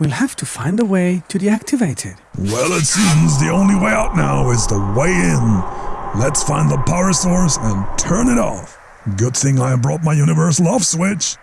We'll have to find a way to deactivate it. Well, it seems the only way out now is the way in. Let's find the power source and turn it off. Good thing I brought my universal off switch.